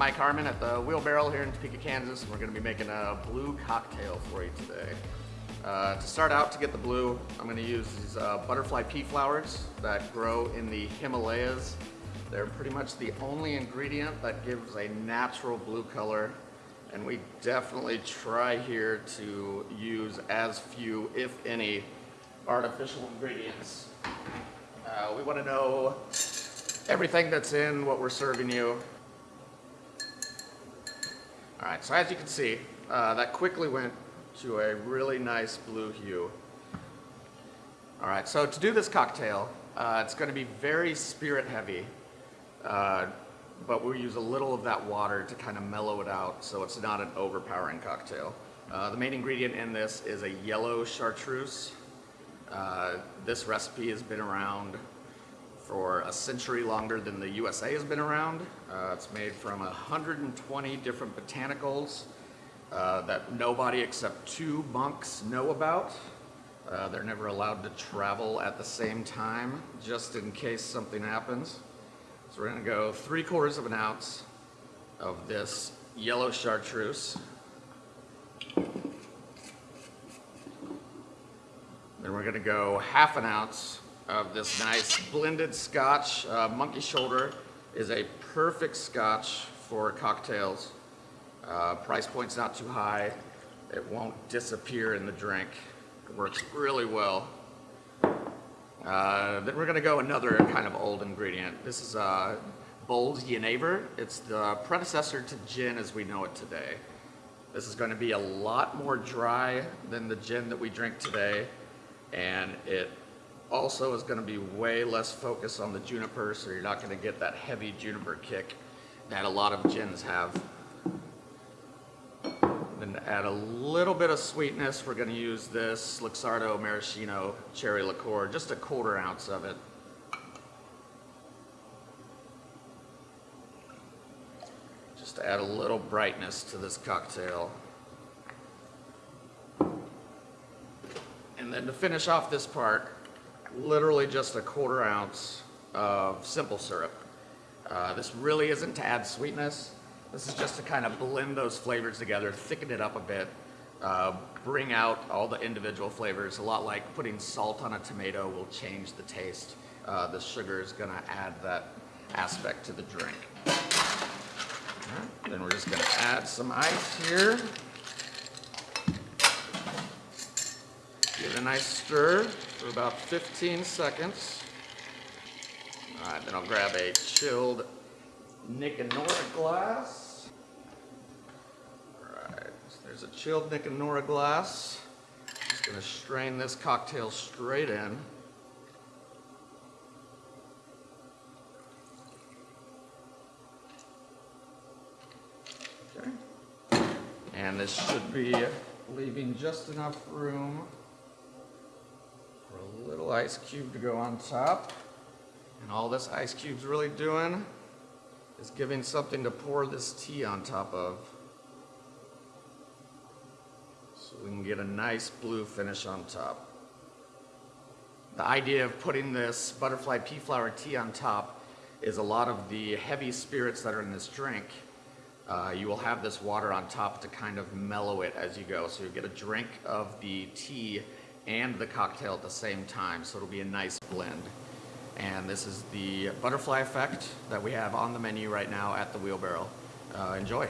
Mike Harmon at the Wheelbarrow here in Topeka, Kansas. We're gonna be making a blue cocktail for you today. Uh, to start out, to get the blue, I'm gonna use these uh, butterfly pea flowers that grow in the Himalayas. They're pretty much the only ingredient that gives a natural blue color. And we definitely try here to use as few, if any, artificial ingredients. Uh, we wanna know everything that's in what we're serving you. All right, so as you can see, uh, that quickly went to a really nice blue hue. All right, so to do this cocktail, uh, it's gonna be very spirit heavy, uh, but we'll use a little of that water to kind of mellow it out so it's not an overpowering cocktail. Uh, the main ingredient in this is a yellow chartreuse. Uh, this recipe has been around for a century longer than the USA has been around. Uh, it's made from 120 different botanicals uh, that nobody except two monks know about. Uh, they're never allowed to travel at the same time, just in case something happens. So we're gonna go three quarters of an ounce of this yellow chartreuse. Then we're gonna go half an ounce of this nice blended scotch. Uh, Monkey Shoulder is a perfect scotch for cocktails. Uh, price point's not too high. It won't disappear in the drink. It works really well. Uh, then we're gonna go another kind of old ingredient. This is uh, Bols Genever. It's the predecessor to gin as we know it today. This is gonna be a lot more dry than the gin that we drink today, and it also is gonna be way less focus on the juniper, so you're not gonna get that heavy juniper kick that a lot of gins have. Then to add a little bit of sweetness, we're gonna use this Luxardo Maraschino cherry liqueur, just a quarter ounce of it. Just to add a little brightness to this cocktail. And then to finish off this part, literally just a quarter ounce of simple syrup. Uh, this really isn't to add sweetness. This is just to kind of blend those flavors together, thicken it up a bit, uh, bring out all the individual flavors. A lot like putting salt on a tomato will change the taste. Uh, the sugar is gonna add that aspect to the drink. Then we're just gonna add some ice here. Give it a nice stir for about 15 seconds. All right, then I'll grab a chilled Nick and Nora glass. All right, so there's a chilled Nick and Nora glass. Just gonna strain this cocktail straight in. Okay. And this should be leaving just enough room little ice cube to go on top. And all this ice cube's really doing is giving something to pour this tea on top of. So we can get a nice blue finish on top. The idea of putting this butterfly pea flower tea on top is a lot of the heavy spirits that are in this drink. Uh, you will have this water on top to kind of mellow it as you go. So you get a drink of the tea and the cocktail at the same time. So it'll be a nice blend. And this is the butterfly effect that we have on the menu right now at the wheelbarrow. Uh, enjoy.